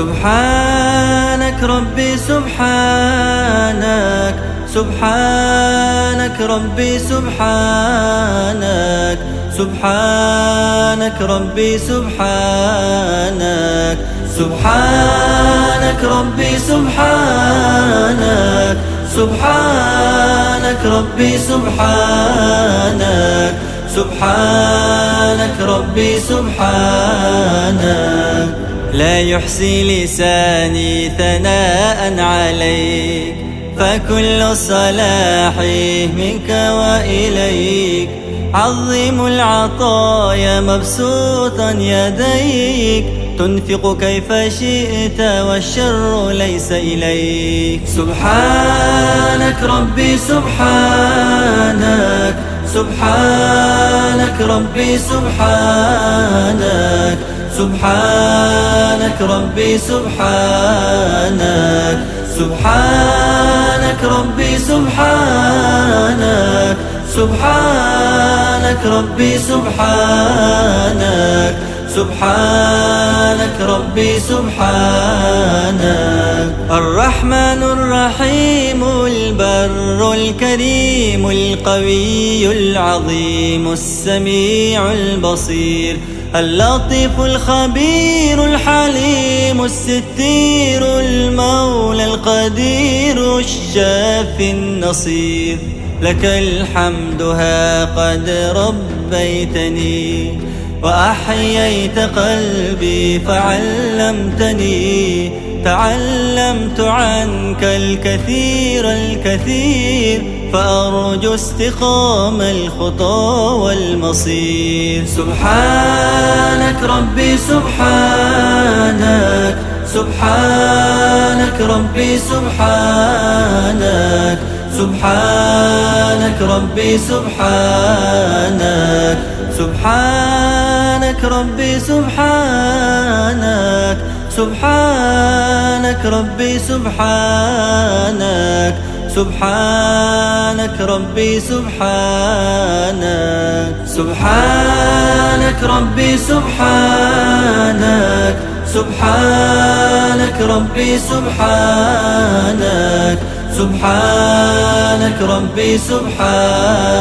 سبحان سبحانك ربي سبحانك سبحانك ربي سبحانك سبحانك ربي سبحانك سبحانك ربي سبحانك سبحانك ربي سبحانك سبحانك ربي سبحانك. لا يحصي لساني ثناء عليك فكل الصلاح منك وإليك. عظم العطايا مبسوطا يديك تنفق كيف شئت والشر ليس إليك. سبحانك ربي سبحانك سبحانك ربي سبحانك. سبحانك ربي سبحانك سبحانك ربي سبحانك سبحانك ربي سبحانك سبحانك ربي سبحانك. الرحمن الرحيم البر الكريم القوي العظيم السميع البصير. اللطيف الخبير الحليم الستير المولى القدير الشافي النصير. لك الحمد ها قد ربيتني وأحييت قلبي فعلمتني. تعلمت عنك الكثير الكثير فأرجو استقام الخطى والمصير. سبحانك ربي سبحانك سبحانك ربي سبحانك سبحانك ربي سبحانك سبحانك ربي سبحانك سبحانك ربي سبحانك ربي سبحانك سبحانك ربي سبحانك سبحانك ربي سبحانك سبحانك ربي سبحانك